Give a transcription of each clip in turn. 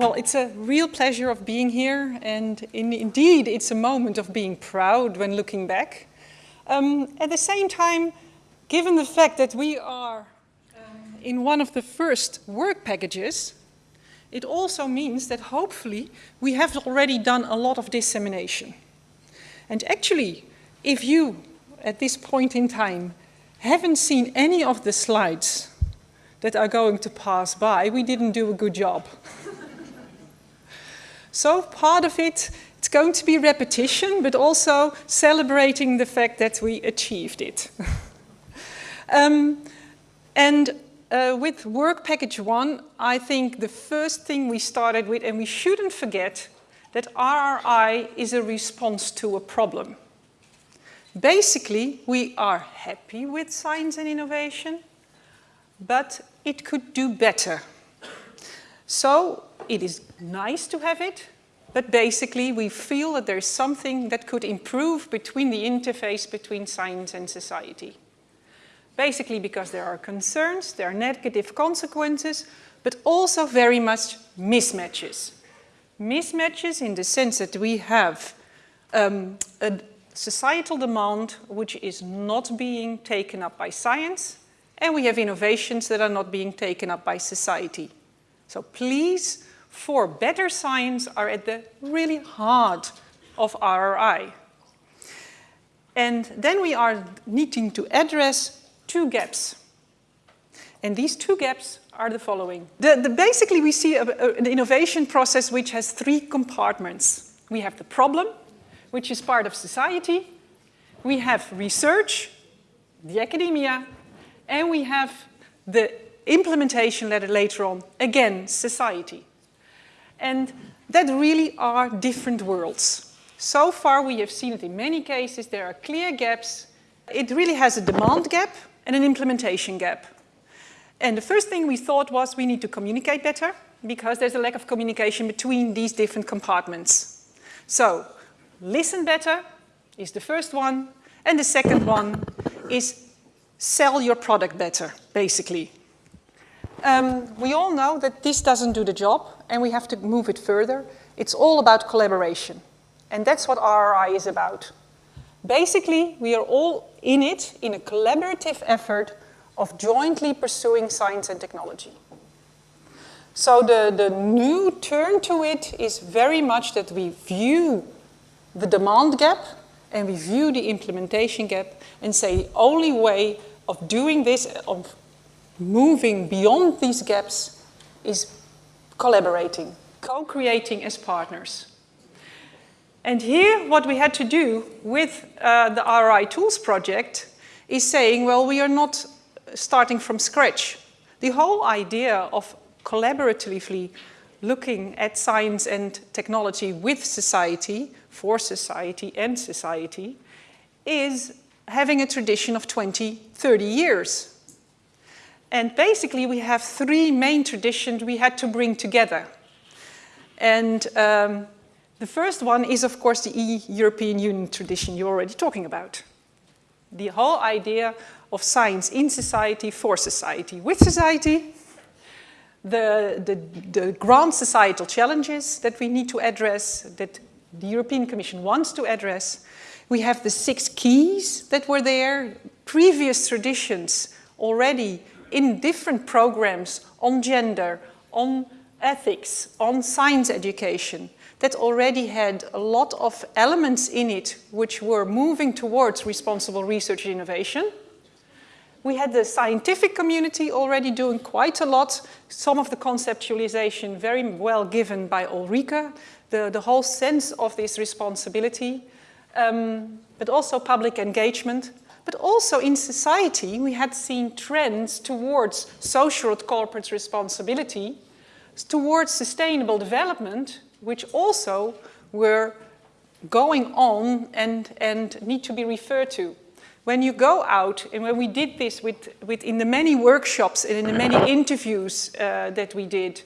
well, it's a real pleasure of being here, and in, indeed, it's a moment of being proud when looking back. Um, at the same time, given the fact that we are um, in one of the first work packages, it also means that hopefully we have already done a lot of dissemination. And actually, if you, at this point in time, haven't seen any of the slides that are going to pass by, we didn't do a good job. so part of it, it's going to be repetition, but also celebrating the fact that we achieved it. um, and uh, with work package one, I think the first thing we started with, and we shouldn't forget, that RRI is a response to a problem. Basically, we are happy with science and innovation, but it could do better. So it is nice to have it, but basically we feel that there's something that could improve between the interface between science and society. Basically because there are concerns, there are negative consequences, but also very much mismatches. Mismatches in the sense that we have um, a societal demand which is not being taken up by science and we have innovations that are not being taken up by society. So please, for better science are at the really heart of RRI. And then we are needing to address two gaps. And these two gaps are the following. The, the basically, we see a, a, an innovation process which has three compartments. We have the problem, which is part of society. We have research, the academia, and we have the implementation later on, again, society. And that really are different worlds. So far we have seen it in many cases, there are clear gaps. It really has a demand gap and an implementation gap. And the first thing we thought was we need to communicate better because there's a lack of communication between these different compartments. So listen better is the first one. And the second one is sell your product better, basically. Um, we all know that this doesn't do the job and we have to move it further. It's all about collaboration. And that's what RRI is about. Basically, we are all in it in a collaborative effort of jointly pursuing science and technology. So the, the new turn to it is very much that we view the demand gap and we view the implementation gap and say the only way of doing this, of moving beyond these gaps is collaborating, co-creating as partners. And here what we had to do with uh, the RRI Tools project is saying, well, we are not starting from scratch. The whole idea of collaboratively looking at science and technology with society, for society and society, is having a tradition of 20, 30 years. And basically we have three main traditions we had to bring together. And um, the first one is of course the E-European Union tradition you're already talking about. The whole idea of science in society, for society, with society, the, the, the grand societal challenges that we need to address, that the European Commission wants to address, we have the six keys that were there, previous traditions already in different programs on gender, on ethics, on science education, that already had a lot of elements in it which were moving towards responsible research and innovation. We had the scientific community already doing quite a lot, some of the conceptualization very well given by Ulrike, the, the whole sense of this responsibility um, but also public engagement. But also in society, we had seen trends towards social corporate responsibility, towards sustainable development, which also were going on and, and need to be referred to. When you go out, and when we did this with, with in the many workshops and in the many interviews uh, that we did,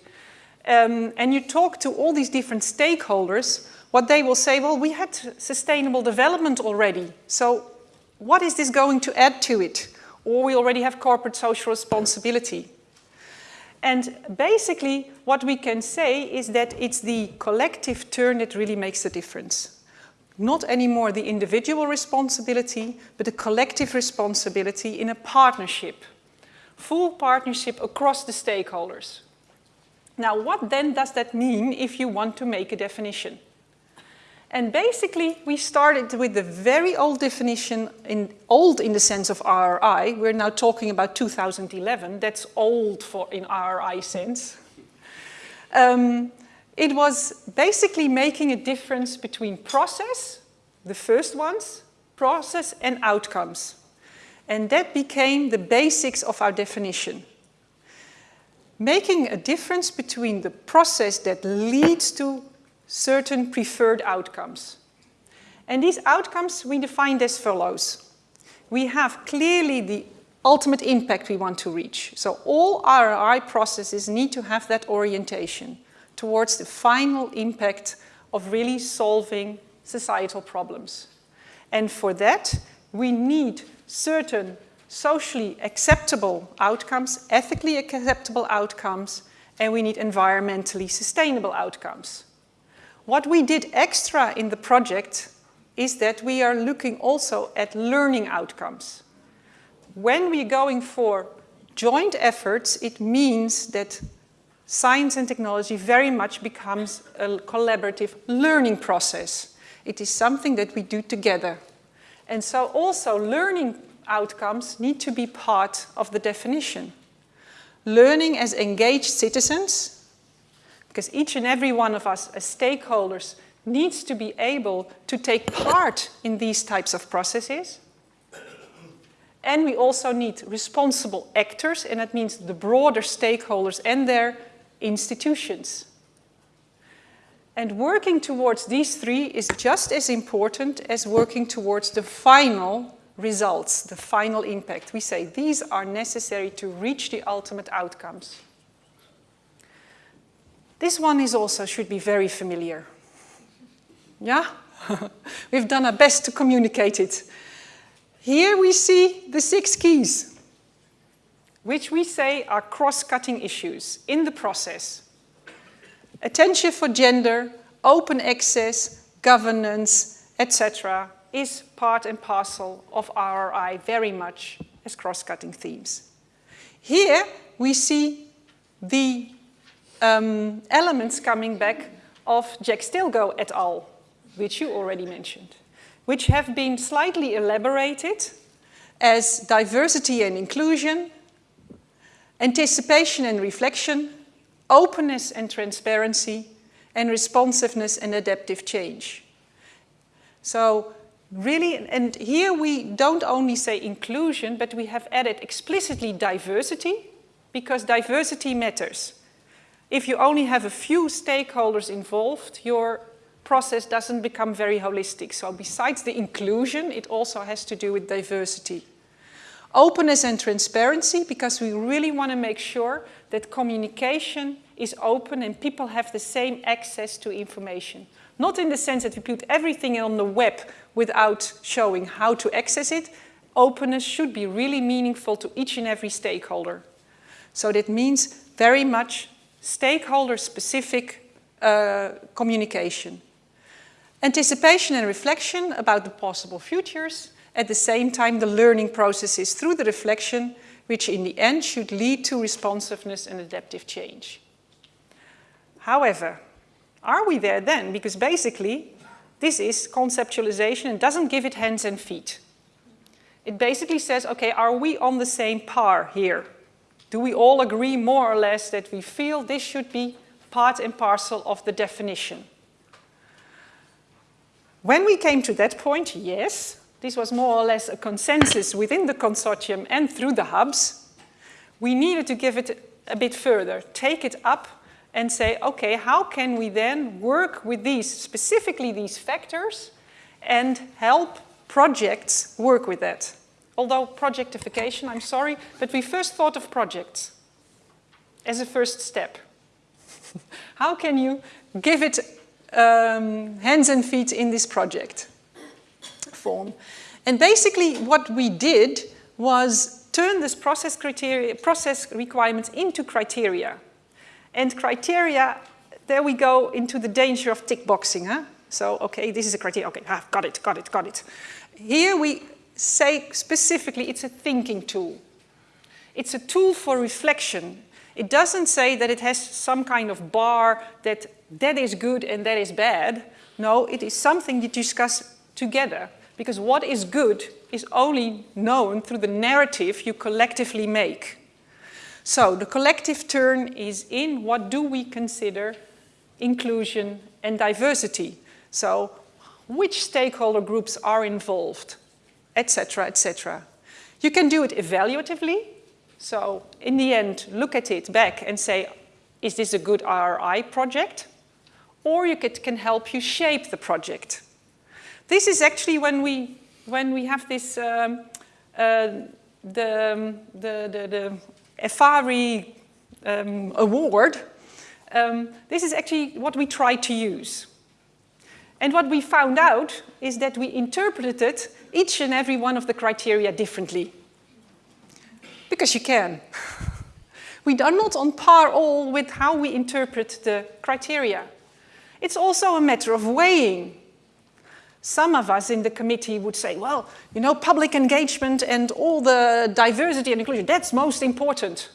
um, and you talk to all these different stakeholders, what they will say, well, we had sustainable development already, so what is this going to add to it? Or we already have corporate social responsibility. And basically, what we can say is that it's the collective turn that really makes a difference. Not anymore the individual responsibility, but a collective responsibility in a partnership. Full partnership across the stakeholders. Now, what then does that mean if you want to make a definition? And basically, we started with the very old definition, in, old in the sense of RRI. We're now talking about 2011. That's old for in RRI sense. Um, it was basically making a difference between process, the first ones, process and outcomes. And that became the basics of our definition. Making a difference between the process that leads to certain preferred outcomes. And these outcomes we defined as follows. We have clearly the ultimate impact we want to reach. So all RRI processes need to have that orientation towards the final impact of really solving societal problems. And for that, we need certain socially acceptable outcomes, ethically acceptable outcomes, and we need environmentally sustainable outcomes. What we did extra in the project is that we are looking also at learning outcomes. When we're going for joint efforts, it means that science and technology very much becomes a collaborative learning process. It is something that we do together. And so also learning outcomes need to be part of the definition. Learning as engaged citizens because each and every one of us as stakeholders needs to be able to take part in these types of processes. And we also need responsible actors, and that means the broader stakeholders and their institutions. And working towards these three is just as important as working towards the final results, the final impact. We say these are necessary to reach the ultimate outcomes. This one is also should be very familiar. Yeah? We've done our best to communicate it. Here we see the six keys, which we say are cross-cutting issues in the process. Attention for gender, open access, governance, etc. is part and parcel of RRI very much as cross-cutting themes. Here we see the um, elements coming back of Jack Stilgoe et al., which you already mentioned, which have been slightly elaborated as diversity and inclusion, anticipation and reflection, openness and transparency, and responsiveness and adaptive change. So really, and here we don't only say inclusion, but we have added explicitly diversity, because diversity matters. If you only have a few stakeholders involved, your process doesn't become very holistic. So besides the inclusion, it also has to do with diversity. Openness and transparency, because we really want to make sure that communication is open and people have the same access to information. Not in the sense that we put everything on the web without showing how to access it. Openness should be really meaningful to each and every stakeholder. So that means very much stakeholder-specific uh, communication. Anticipation and reflection about the possible futures, at the same time the learning processes through the reflection, which in the end should lead to responsiveness and adaptive change. However, are we there then? Because basically, this is conceptualization and doesn't give it hands and feet. It basically says, okay, are we on the same par here? Do we all agree more or less that we feel this should be part and parcel of the definition? When we came to that point, yes, this was more or less a consensus within the consortium and through the hubs. We needed to give it a bit further, take it up and say, okay, how can we then work with these, specifically these factors, and help projects work with that? Although projectification, I'm sorry, but we first thought of projects as a first step. How can you give it um, hands and feet in this project form? And basically what we did was turn this process, criteria, process requirements into criteria. And criteria, there we go into the danger of tick boxing. Huh? So, okay, this is a criteria. Okay, ah, got it, got it, got it. Here we say specifically it's a thinking tool. It's a tool for reflection. It doesn't say that it has some kind of bar that that is good and that is bad. No, it is something you discuss together because what is good is only known through the narrative you collectively make. So the collective turn is in what do we consider inclusion and diversity. So which stakeholder groups are involved, etc., etc. You can do it evaluatively. So in the end, look at it back and say, is this a good RRI project? Or you can help you shape the project. This is actually when we, when we have this, um, uh, the, the, the, the EFARRI um, award, um, this is actually what we try to use. And what we found out is that we interpreted each and every one of the criteria differently. Because you can. we are not on par all with how we interpret the criteria. It's also a matter of weighing. Some of us in the committee would say, well, you know, public engagement and all the diversity and inclusion, that's most important.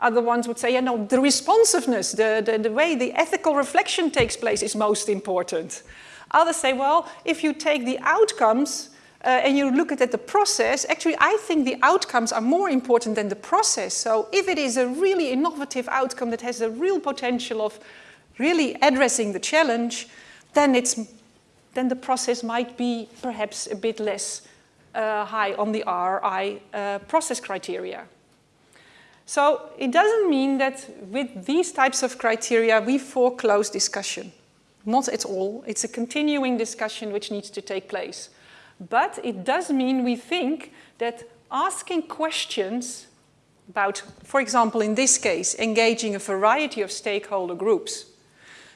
Other ones would say, you know, the responsiveness, the, the, the way the ethical reflection takes place is most important. Others say, well, if you take the outcomes uh, and you look at the process, actually I think the outcomes are more important than the process. So if it is a really innovative outcome that has a real potential of really addressing the challenge, then, it's, then the process might be perhaps a bit less uh, high on the RI uh, process criteria. So it doesn't mean that with these types of criteria we foreclose discussion. Not at all. It's a continuing discussion which needs to take place. But it does mean we think that asking questions about, for example, in this case, engaging a variety of stakeholder groups.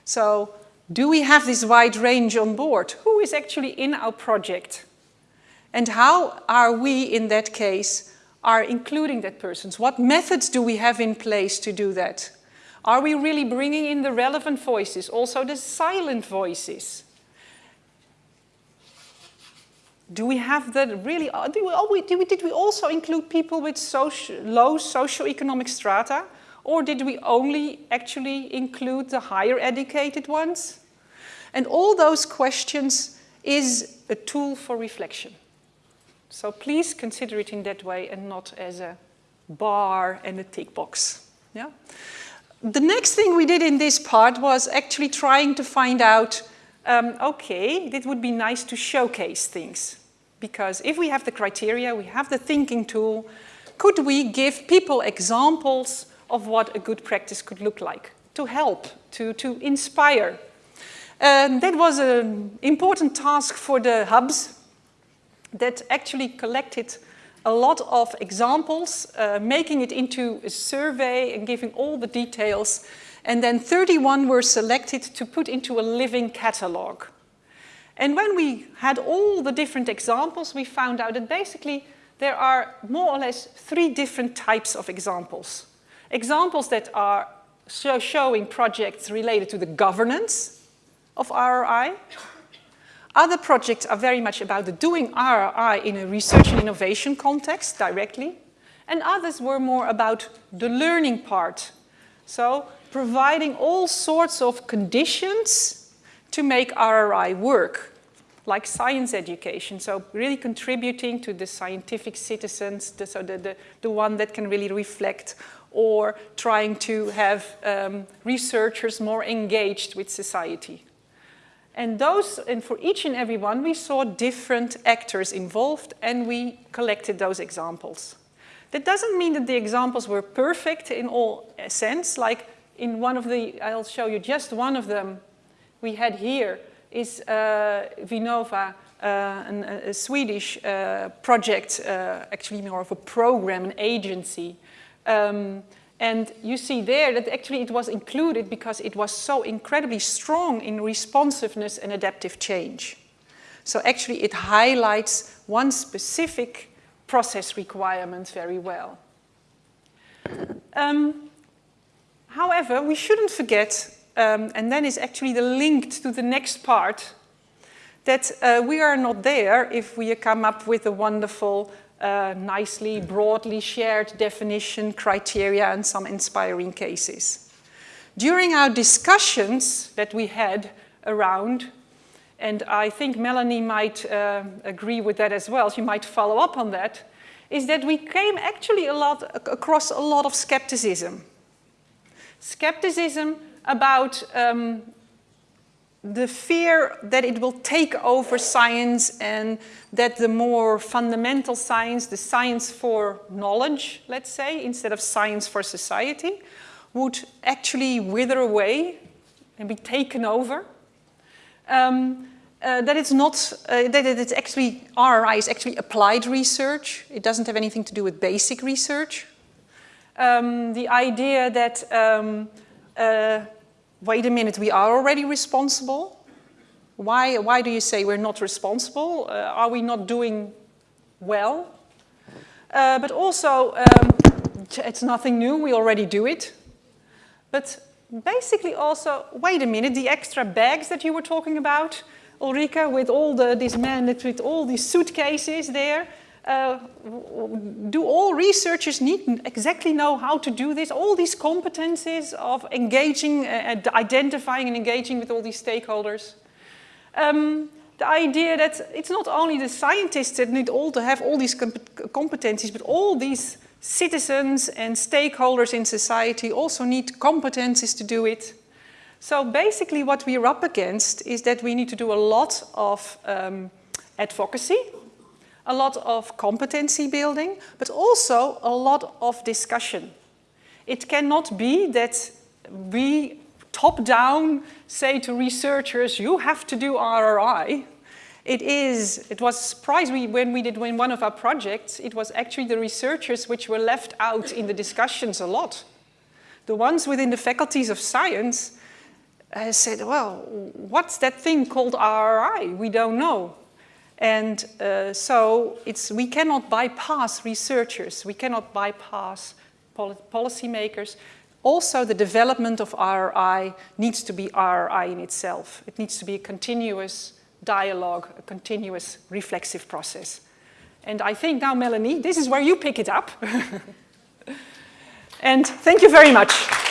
So do we have this wide range on board? Who is actually in our project? And how are we, in that case, are including that persons? What methods do we have in place to do that? Are we really bringing in the relevant voices, also the silent voices? Do we have that really, uh, do we, did, we, did we also include people with social, low socioeconomic strata? Or did we only actually include the higher educated ones? And all those questions is a tool for reflection. So please consider it in that way and not as a bar and a tick box. Yeah? the next thing we did in this part was actually trying to find out, um, okay, it would be nice to showcase things. Because if we have the criteria, we have the thinking tool, could we give people examples of what a good practice could look like to help, to, to inspire? Um, that was an important task for the hubs that actually collected a lot of examples, uh, making it into a survey and giving all the details. And then 31 were selected to put into a living catalog. And when we had all the different examples, we found out that basically there are more or less three different types of examples. Examples that are showing projects related to the governance of RRI, other projects are very much about the doing RRI in a research and innovation context directly, and others were more about the learning part. So providing all sorts of conditions to make RRI work, like science education. So really contributing to the scientific citizens, the, so the, the, the one that can really reflect or trying to have um, researchers more engaged with society. And those, and for each and every one, we saw different actors involved and we collected those examples. That doesn't mean that the examples were perfect in all sense, like in one of the, I'll show you just one of them we had here is uh, Vinnova, uh, an, a Swedish uh, project, uh, actually more of a program, an agency, um, and you see there that actually it was included because it was so incredibly strong in responsiveness and adaptive change. So actually it highlights one specific process requirement very well. Um, however, we shouldn't forget, um, and then is actually the link to the next part, that uh, we are not there if we come up with a wonderful, uh, nicely, broadly shared definition, criteria, and some inspiring cases. During our discussions that we had around, and I think Melanie might uh, agree with that as well, she might follow up on that, is that we came actually a lot across a lot of skepticism. Skepticism about um, the fear that it will take over science and that the more fundamental science, the science for knowledge, let's say, instead of science for society, would actually wither away and be taken over. Um, uh, that it's not, uh, that it's actually, RRI is actually applied research. It doesn't have anything to do with basic research. Um, the idea that, um, uh, wait a minute, we are already responsible. Why, why do you say we're not responsible? Uh, are we not doing well? Uh, but also, um, it's nothing new, we already do it. But basically also, wait a minute, the extra bags that you were talking about, Ulrike, with all the, this man, with all these suitcases there, uh, do all researchers need exactly know how to do this? All these competencies of engaging, uh, identifying and engaging with all these stakeholders. Um, the idea that it's not only the scientists that need all to have all these comp competencies, but all these citizens and stakeholders in society also need competencies to do it. So basically what we're up against is that we need to do a lot of um, advocacy, a lot of competency building, but also a lot of discussion. It cannot be that we top down say to researchers, you have to do RRI, it is, it was we, when we did win one of our projects, it was actually the researchers which were left out in the discussions a lot. The ones within the faculties of science uh, said, well, what's that thing called RRI? We don't know. And uh, so it's, we cannot bypass researchers, we cannot bypass pol policymakers. Also, the development of RRI needs to be RRI in itself. It needs to be a continuous dialogue, a continuous reflexive process. And I think now, Melanie, this is where you pick it up. and thank you very much.